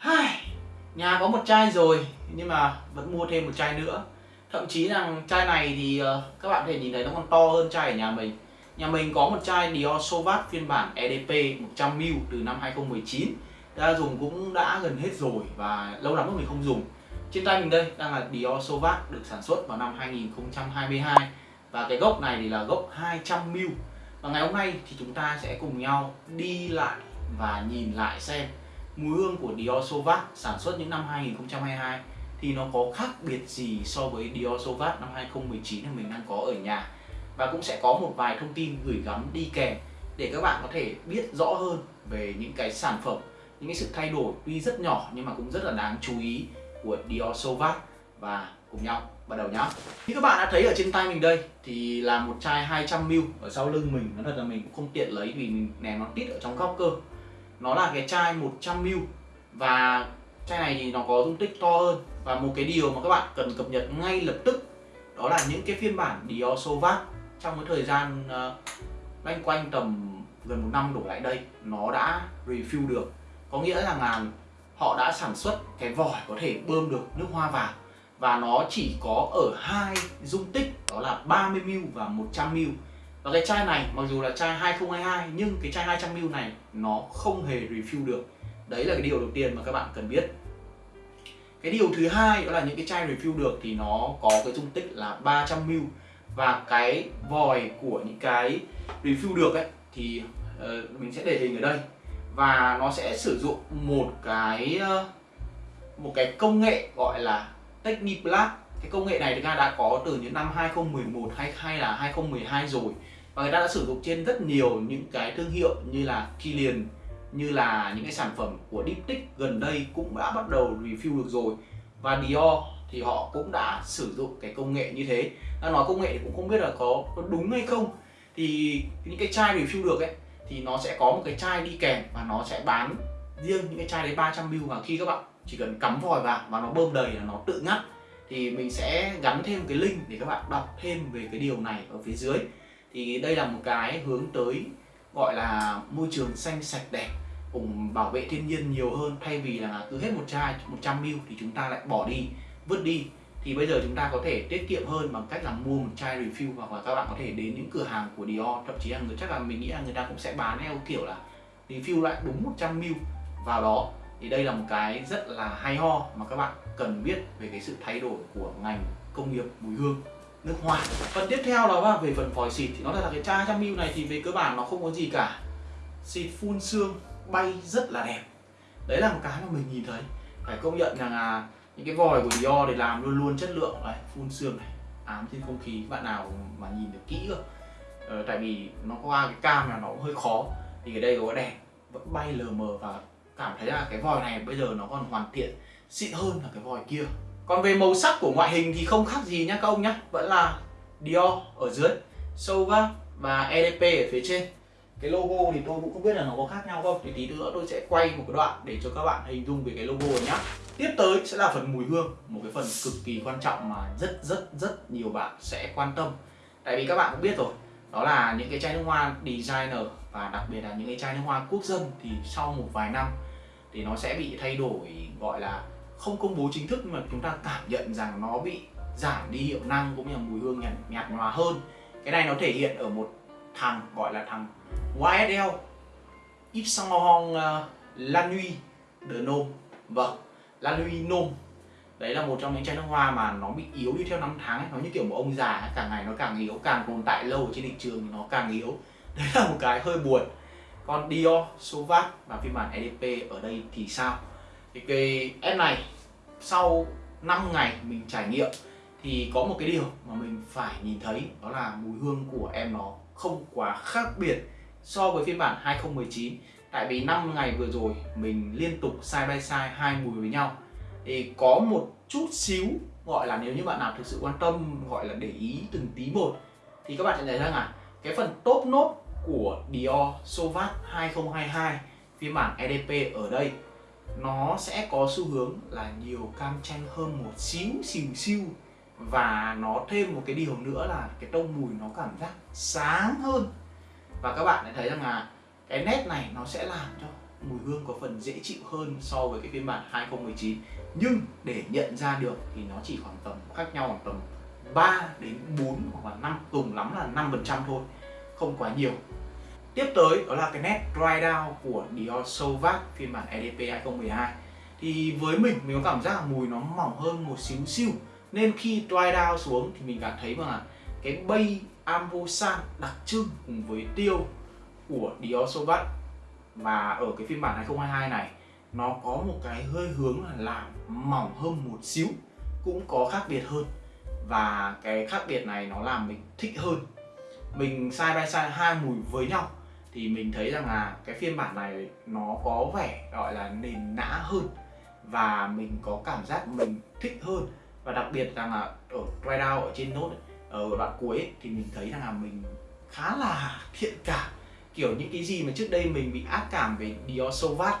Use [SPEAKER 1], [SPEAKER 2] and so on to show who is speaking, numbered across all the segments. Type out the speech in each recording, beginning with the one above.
[SPEAKER 1] Hai, nhà có một chai rồi nhưng mà vẫn mua thêm một chai nữa. Thậm chí rằng chai này thì ờ, các bạn có thể nhìn thấy nó còn to hơn chai ở nhà mình. Nhà mình có một chai Dior Sauvage phiên bản EDP 100ml từ năm 2019 ra dùng cũng đã gần hết rồi và lâu lắm rồi mình không dùng. Trên tay mình đây đang là Dior Sauvage được sản xuất vào năm 2022 và cái gốc này thì là gốc 200ml và ngày hôm nay thì chúng ta sẽ cùng nhau đi lại và nhìn lại xem mùi hương của Dior Sauvage sản xuất những năm 2022 thì nó có khác biệt gì so với Dior Sauvage năm 2019 mà mình đang có ở nhà? Và cũng sẽ có một vài thông tin gửi gắm đi kèm để các bạn có thể biết rõ hơn về những cái sản phẩm, những cái sự thay đổi tuy rất nhỏ nhưng mà cũng rất là đáng chú ý của Dior Sauvage và cùng nhau bắt đầu nhá. Như các bạn đã thấy ở trên tay mình đây thì là một chai 200ml ở sau lưng mình. Nói thật là mình cũng không tiện lấy vì mình ném nó tít ở trong góc cơ nó là cái chai 100ml và chai này thì nó có dung tích to hơn. Và một cái điều mà các bạn cần cập nhật ngay lập tức đó là những cái phiên bản Dior Sauvage trong cái thời gian uh, loanh quanh tầm gần một năm đổ lại đây nó đã refill được. Có nghĩa rằng là họ đã sản xuất cái vòi có thể bơm được nước hoa vào. Và nó chỉ có ở hai dung tích đó là 30ml và 100ml và cái chai này mặc dù là chai 2022 nhưng cái chai 200ml này nó không hề refill được. Đấy là cái điều đầu tiên mà các bạn cần biết. Cái điều thứ hai đó là những cái chai refill được thì nó có cái dung tích là 300ml và cái vòi của những cái refill được ấy thì uh, mình sẽ để hình ở đây. Và nó sẽ sử dụng một cái uh, một cái công nghệ gọi là Techniplast cái công nghệ này thực ra đã có từ những năm 2011 hay hay là 2012 rồi và người ta đã sử dụng trên rất nhiều những cái thương hiệu như là Kilian như là những cái sản phẩm của Diptyque gần đây cũng đã bắt đầu review được rồi. Và Dior thì họ cũng đã sử dụng cái công nghệ như thế. Ta nói công nghệ thì cũng không biết là có, có đúng hay không. Thì những cái chai review được ấy thì nó sẽ có một cái chai đi kèm và nó sẽ bán riêng những cái chai đấy 300 ml và khi các bạn chỉ cần cắm vòi vào và nó bơm đầy là nó tự ngắt. Thì mình sẽ gắn thêm cái link để các bạn đọc thêm về cái điều này ở phía dưới thì đây là một cái hướng tới gọi là môi trường xanh sạch đẹp, cùng bảo vệ thiên nhiên nhiều hơn. Thay vì là cứ hết một chai 100 ml thì chúng ta lại bỏ đi, vứt đi. Thì bây giờ chúng ta có thể tiết kiệm hơn bằng cách là mua một chai refill hoặc là các bạn có thể đến những cửa hàng của Dior. Thậm chí là người, chắc là mình nghĩ là người ta cũng sẽ bán theo kiểu là refill lại đúng 100 ml vào đó. Thì đây là một cái rất là hay ho mà các bạn cần biết về cái sự thay đổi của ngành công nghiệp mùi hương nước hoa. Phần tiếp theo đó là về phần vòi xịt. Thì nó là cái chai 100 ml này thì về cơ bản nó không có gì cả. Xịt phun xương bay rất là đẹp. Đấy là một cái mà mình nhìn thấy. Phải công nhận rằng là những cái vòi của Dior để làm luôn luôn chất lượng. Này phun xương này ám trên không khí. Bạn nào mà nhìn được kỹ cơ. Ờ, tại vì nó qua cái cam là nó cũng hơi khó. Thì ở đây có đèn vẫn bay lờ mờ và cảm thấy là cái vòi này bây giờ nó còn hoàn thiện xịn hơn là cái vòi kia còn về màu sắc của ngoại hình thì không khác gì nhá các ông nhá, vẫn là Dior ở dưới Sova và EDP ở phía trên. Cái logo thì tôi cũng không biết là nó có khác nhau không, thì tí nữa tôi sẽ quay một cái đoạn để cho các bạn hình dung về cái logo này nhá. Tiếp tới sẽ là phần mùi hương, một cái phần cực kỳ quan trọng mà rất rất rất nhiều bạn sẽ quan tâm. Tại vì các bạn cũng biết rồi, đó là những cái chai nước hoa designer và đặc biệt là những cái chai nước hoa quốc dân thì sau một vài năm thì nó sẽ bị thay đổi, gọi là không công bố chính thức mà chúng ta cảm nhận rằng nó bị giảm đi hiệu năng cũng như là mùi hương nhạt, nhạt nhòa hơn cái này nó thể hiện ở một thằng gọi là thằng YSL Yves Saint Laurent uh, La Nuit de Nôm Vâng, La Nuit Nôm Đấy là một trong những chai nước hoa mà nó bị yếu đi theo năm tháng ấy. Nó như kiểu một ông già ấy. càng ngày nó càng yếu, càng tồn tại lâu ở trên thị trường thì nó càng yếu Đấy là một cái hơi buồn Còn Dior, Sauvage và phiên bản EDP ở đây thì sao? Thì cái app này, sau 5 ngày mình trải nghiệm, thì có một cái điều mà mình phải nhìn thấy, đó là mùi hương của em nó không quá khác biệt so với phiên bản 2019 tại vì 5 ngày vừa rồi mình liên tục side by side hai mùi với nhau. Thì có một chút xíu gọi là nếu như bạn nào thực sự quan tâm, gọi là để ý từng tí một, thì các bạn sẽ thấy rằng là cái phần top nốt của Dior Sauvage 2022 phiên bản EDP ở đây nó sẽ có xu hướng là nhiều cam chanh hơn một xíu, xìu xiu và nó thêm một cái điều nữa là cái tông mùi nó cảm giác sáng hơn. Và các bạn sẽ thấy rằng là cái nét này nó sẽ làm cho mùi hương có phần dễ chịu hơn so với cái phiên bản 2019 nhưng để nhận ra được thì nó chỉ khoảng tầm khác nhau khoảng tầm 3 đến 4 hoặc là 5 cùng lắm là 5 phần trăm thôi, không quá nhiều tiếp tới đó là cái nét dry down của Dior Sauvage phiên bản EDP 2012 thì với mình mình có cảm giác là mùi nó mỏng hơn một xíu xíu. Nên khi dry down xuống thì mình cảm thấy là cái bay Ambosan đặc trưng cùng với tiêu của Dior Sauvage và ở cái phiên bản 2022 này, nó có một cái hơi hướng là làm mỏng hơn một xíu, cũng có khác biệt hơn. Và cái khác biệt này nó làm mình thích hơn. Mình side by side hai mùi với nhau thì mình thấy rằng là cái phiên bản này nó có vẻ gọi là nền nã hơn và mình có cảm giác mình thích hơn. Và đặc biệt rằng là ở dry down ở trên nốt ở đoạn cuối ấy, thì mình thấy rằng là mình khá là thiện cảm. Kiểu những cái gì mà trước đây mình bị ác cảm về Dior Sauvage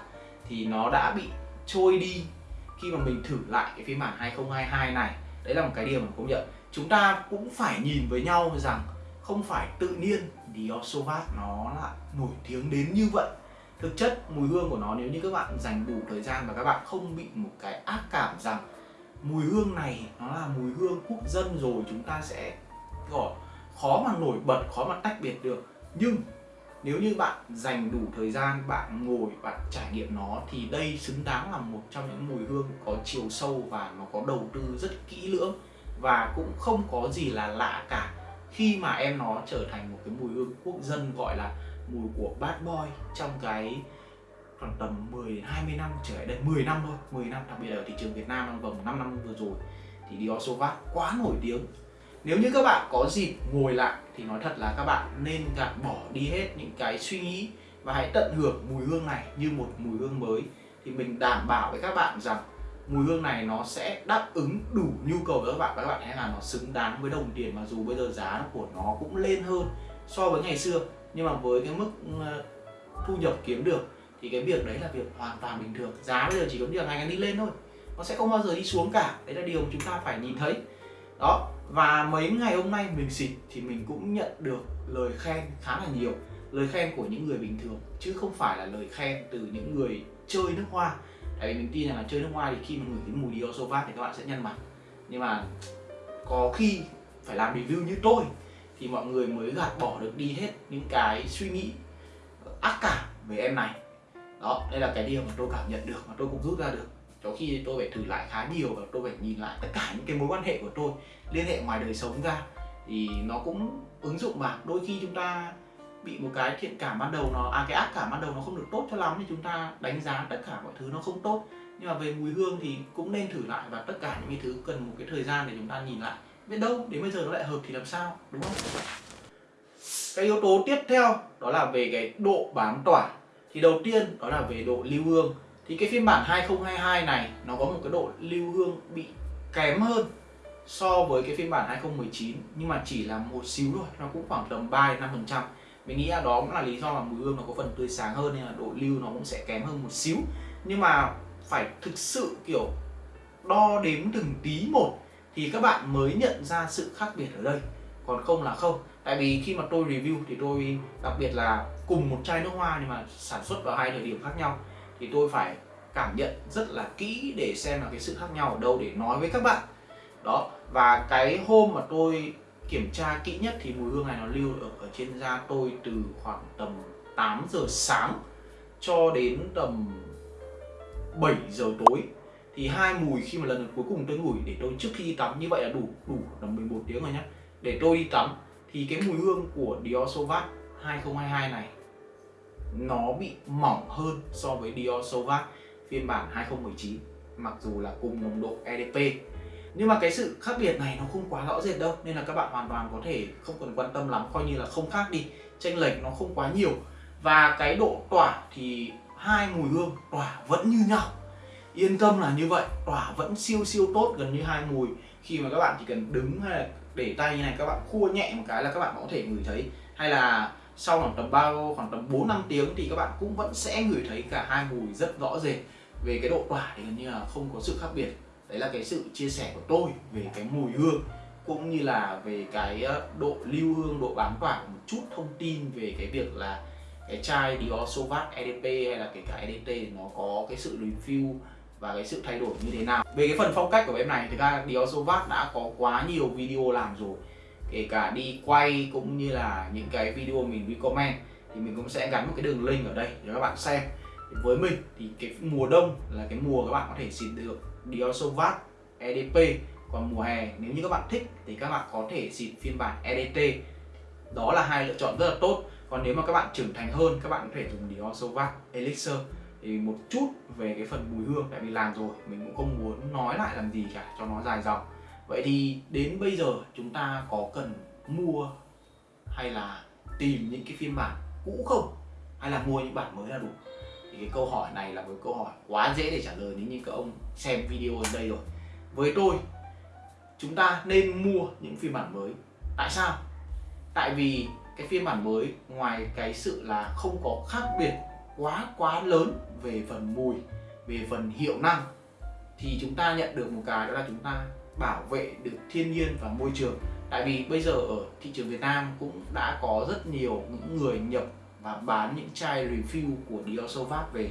[SPEAKER 1] thì nó đã bị trôi đi khi mà mình thử lại cái phiên bản 2022 này. Đấy là một cái điều mà công nhận. Chúng ta cũng phải nhìn với nhau rằng không phải tự nhiên Dior Sauvage nó lại nổi tiếng đến như vậy. Thực chất mùi hương của nó nếu như các bạn dành đủ thời gian và các bạn không bị một cái ác cảm rằng mùi hương này nó là mùi hương quốc dân rồi chúng ta sẽ gọi khó mà nổi bật, khó mà tách biệt được. Nhưng nếu như bạn dành đủ thời gian, bạn ngồi, bạn trải nghiệm nó thì đây xứng đáng là một trong những mùi hương có chiều sâu và nó có đầu tư rất kỹ lưỡng và cũng không có gì là lạ cả khi mà em nó trở thành một cái mùi hương quốc dân gọi là mùi của bad boy trong cái khoảng tầm 10 đến 20 năm trở lại đây 10 năm thôi 10 năm, đặc biệt là ở thị trường Việt Nam trong vòng 5 năm vừa rồi, thì Dior Sauvage quá nổi tiếng. Nếu như các bạn có dịp ngồi lại thì nói thật là các bạn nên gạt bỏ đi hết những cái suy nghĩ và hãy tận hưởng mùi hương này như một mùi hương mới. Thì mình đảm bảo với các bạn rằng mùi hương này nó sẽ đáp ứng đủ nhu cầu của các bạn. Và các bạn thấy là nó xứng đáng với đồng tiền mà dù bây giờ giá của nó cũng lên hơn so với ngày xưa. Nhưng mà với cái mức ờ, thu nhập kiếm được thì cái việc đấy là việc hoàn toàn bình thường. Giá bây giờ chỉ có điều ngày ngày đi lên thôi. Nó sẽ không bao giờ đi xuống cả. Đấy là điều mà chúng ta phải nhìn thấy. Đó, và mấy ngày hôm nay mình xịt thì mình cũng nhận được lời khen khá là nhiều. Lời khen của những người bình thường, chứ không phải là lời khen từ những người chơi nước hoa tại vì mình tin rằng là chơi nước ngoài thì khi mà ngửi cái mùi Dior Sauvage thì các bạn sẽ nhăn mặt. Nhưng mà có khi phải làm review như tôi thì mọi người mới gạt bỏ được đi hết những cái suy nghĩ ác cảm về em này. Đó, đây là cái điều mà tôi cảm nhận được, mà tôi cũng rút ra được. Cho khi tôi phải thử lại khá nhiều và tôi phải nhìn lại tất cả những cái mối quan hệ của tôi, liên hệ ngoài đời sống ra. Thì nó cũng ứng dụng vào đôi khi chúng ta bị một cái thiện cảm ban đầu nó à cái ác cảm ban đầu nó không được tốt cho lắm thì chúng ta đánh giá tất cả mọi thứ nó không tốt. Nhưng mà về mùi hương thì cũng nên thử lại và tất cả những cái thứ cần một cái thời gian để chúng ta nhìn lại. Biết đâu, đến bây giờ nó lại hợp thì làm sao, đúng không? Cái yếu tố tiếp theo đó là về cái độ bám tỏa. Thì đầu tiên đó là về độ lưu hương. Thì cái phiên bản 2022 này, nó có một cái độ lưu hương bị kém hơn so với cái phiên bản 2019 nhưng mà chỉ là một xíu thôi, nó cũng khoảng tầm 3 5 phần trăm mình nghĩ là đó cũng là lý do mà mùi hương nó có phần tươi sáng hơn nên là độ lưu nó cũng sẽ kém hơn một xíu. Nhưng mà phải thực sự, kiểu, đo đếm từng tí một thì các bạn mới nhận ra sự khác biệt ở đây. Còn không là không. Tại vì khi mà tôi review thì tôi đặc biệt là cùng một chai nước hoa nhưng mà sản xuất vào hai thời điểm khác nhau, thì tôi phải cảm nhận rất là kỹ để xem là cái sự khác nhau ở đâu để nói với các bạn. Đó, và cái hôm mà tôi kiểm tra kỹ nhất thì mùi hương này nó lưu ở, ở trên da tôi từ khoảng tầm 8 giờ sáng cho đến tầm 7 giờ tối. Thì hai mùi khi mà lần cuối cùng tôi ngửi để tôi trước khi đi tắm như vậy là đủ đủ tầm 11 tiếng rồi nhá. Để tôi đi tắm thì cái mùi hương của Dior Sauvage 2022 này nó bị mỏng hơn so với Dior Sauvage phiên bản 2019 mặc dù là cùng nồng độ EDP nhưng mà cái sự khác biệt này nó không quá rõ rệt đâu, nên là các bạn hoàn toàn có thể không cần quan tâm lắm, coi như là không khác đi. Chênh lệch nó không quá nhiều. Và cái độ tỏa thì hai mùi hương, tỏa vẫn như nhau. Yên tâm là như vậy, tỏa vẫn siêu siêu tốt gần như hai mùi. Khi mà các bạn chỉ cần đứng hay là để tay như này, các bạn khua nhẹ một cái là các bạn có thể ngửi thấy. Hay là sau khoảng tầm bao khoảng tầm bốn, năm tiếng thì các bạn cũng vẫn sẽ ngửi thấy cả hai mùi rất rõ rệt. Về cái độ tỏa thì gần như là không có sự khác biệt đấy là cái sự chia sẻ của tôi về cái mùi hương, cũng như là về cái ờ, độ lưu hương, độ bám tỏa một chút thông tin về cái việc là cái chai Dior Sauvage EDP hay là kể cả EDT nó có cái sự review và cái sự thay đổi như thế nào. Về cái phần phong cách của em này thì ra Dior Sauvage đã có quá nhiều video làm rồi. Kể cả đi quay cũng như là những cái video mình recommend thì mình cũng sẽ gắn một cái đường link ở đây để các bạn xem với mình thì cái mùa đông là cái mùa các bạn có thể xịt được. Dior Sauvage EDP còn mùa hè, nếu như các bạn thích thì các bạn có thể xịt phiên bản EDT đó là hai lựa chọn rất là tốt. Còn nếu mà các bạn trưởng thành hơn, các bạn có thể dùng Dior Sauvage Elixir. Thì một chút về cái phần mùi hương, tại vì làm rồi, mình cũng không muốn nói lại làm gì cả, cho nó dài dòng. Vậy thì đến bây giờ chúng ta có cần mua hay là tìm những cái phiên bản cũ không? Hay là mua những bản mới là đủ? Thì cái câu hỏi này là một câu hỏi quá dễ để trả lời nếu như các ông xem video ở đây rồi. Với tôi, chúng ta nên mua những phiên bản mới. Tại sao? Tại vì cái phiên bản mới, ngoài cái sự là không có khác biệt quá quá lớn về phần mùi, về phần hiệu năng, thì chúng ta nhận được một cái đó là chúng ta bảo vệ được thiên nhiên và môi trường. Tại vì bây giờ ở thị trường Việt Nam cũng đã có rất nhiều những người nhập và bán những chai refill của Dior Sauvage về.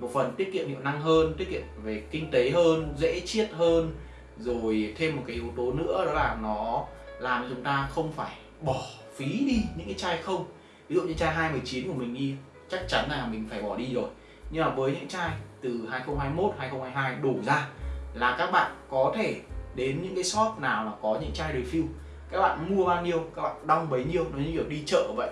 [SPEAKER 1] Một phần tiết kiệm hiệu năng hơn, tiết kiệm về kinh tế hơn, dễ chiết hơn. Rồi thêm một cái yếu tố nữa đó là nó làm chúng ta không phải bỏ phí đi những cái chai không. Ví dụ như chai 219 của mình đi, chắc chắn là mình phải bỏ đi rồi. Nhưng mà với những chai từ 2021 2022 đổ ra là các bạn có thể đến những cái shop nào là có những chai refill các bạn mua bao nhiêu, các bạn đong bấy nhiêu, nó như kiểu đi chợ vậy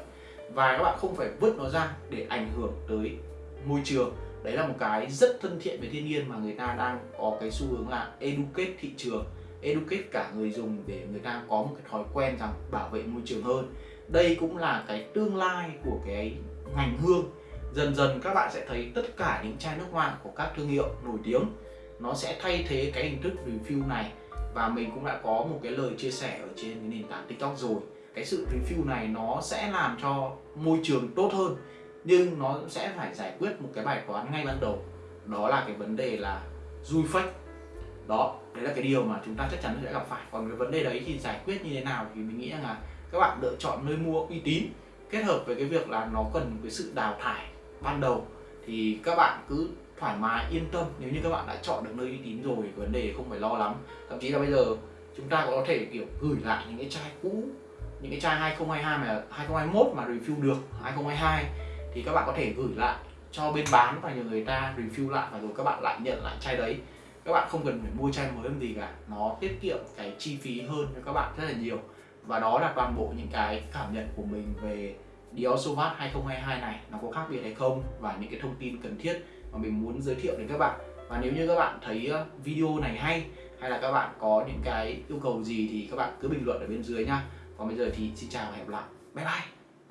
[SPEAKER 1] và các bạn không phải vứt nó ra để ảnh hưởng tới môi trường. Đấy là một cái rất thân thiện với thiên nhiên mà người ta đang có cái xu hướng là educate thị trường, educate cả người dùng để người ta có một cái thói quen rằng bảo vệ môi trường hơn. Đây cũng là cái tương lai của cái ngành hương. Dần dần các bạn sẽ thấy tất cả những chai nước hoa của các thương hiệu nổi tiếng, nó sẽ thay thế cái hình thức review này. Và mình cũng đã có một cái lời chia sẻ ở trên cái nền tảng tiktok rồi cái sự review này nó sẽ làm cho môi trường tốt hơn, nhưng nó sẽ phải giải quyết một cái bài toán ngay ban đầu. Đó là cái vấn đề là dui fake. Đó, đấy là cái điều mà chúng ta chắc chắn sẽ gặp phải. Còn cái vấn đề đấy thì giải quyết như thế nào thì mình nghĩ rằng là các bạn lựa chọn nơi mua uy tín, kết hợp với cái việc là nó cần cái sự đào thải ban đầu, thì các bạn cứ thoải mái, yên tâm. Nếu như các bạn đã chọn được nơi uy tín rồi, vấn đề không phải lo lắm. Thậm chí là bây giờ chúng ta có thể, kiểu, gửi lại những cái chai cũ những cái chai 2022 mà 2021 mà review được 2022 thì các bạn có thể gửi lại cho bên bán và nhờ người ta review lại và rồi các bạn lại nhận lại chai đấy. Các bạn không cần phải mua chai mới làm gì cả, nó tiết kiệm cái chi phí hơn cho các bạn rất là nhiều. Và đó là toàn bộ những cái cảm nhận của mình về Dior Sauvage 2022 này, nó có khác biệt hay không và những cái thông tin cần thiết mà mình muốn giới thiệu đến các bạn. Và nếu như các bạn thấy ờ, video này hay hay là các bạn có những cái yêu cầu gì thì các bạn cứ bình luận ở bên dưới nha còn bây giờ thì xin chào và hẹn gặp lại. Bye bye.